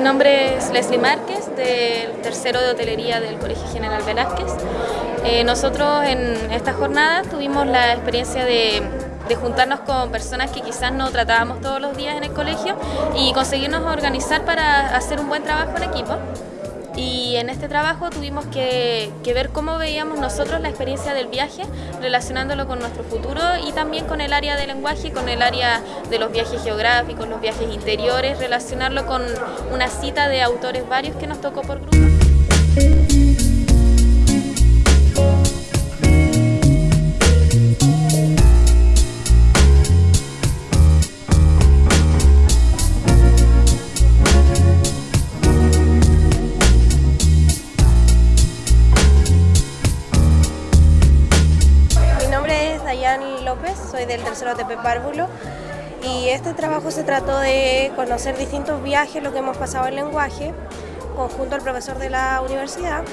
nombre es Leslie Márquez, del tercero de hotelería del Colegio General Velázquez. Eh, nosotros en esta jornada tuvimos la experiencia de, de, juntarnos con personas que quizás no tratábamos todos los días en el colegio y conseguirnos organizar para hacer un buen trabajo en equipo y en este trabajo tuvimos que, ver cómo veíamos nosotros la experiencia del viaje, relacionándolo con nuestro futuro y también con el área del lenguaje, con el área de los viajes geográficos, los viajes interiores, relacionarlo con una cita de autores varios que nos tocó por grupo. Soy del tercero TP Párvulo y este trabajo se trató de conocer distintos viajes, lo que hemos pasado en lenguaje, conjunto al profesor de la universidad.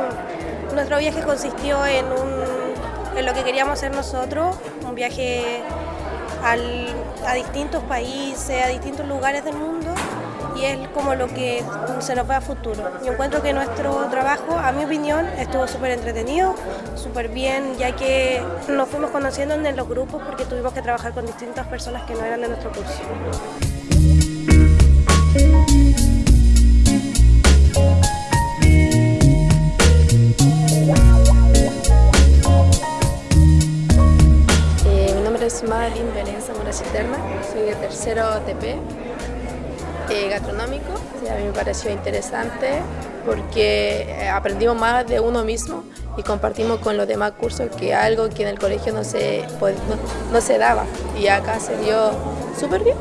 Nuestro viaje consistió en lo que queríamos hacer nosotros, un viaje a distintos países, a distintos lugares del mundo y es como lo que se nos ve a futuro. Yo encuentro que nuestro trabajo, a mi opinión, estuvo súper entretenido, súper bien, ya que nos fuimos conociendo en los grupos porque tuvimos que trabajar con distintas personas que no eran de nuestro curso. Eh, mi nombre es Madeline Zamora Citerna, soy de tercero TP eh, gastronómico. a mí me pareció interesante porque eh, aprendimos más de uno mismo y compartimos con los demás cursos que algo que en el colegio no se, no se daba y acá se dio súper bien.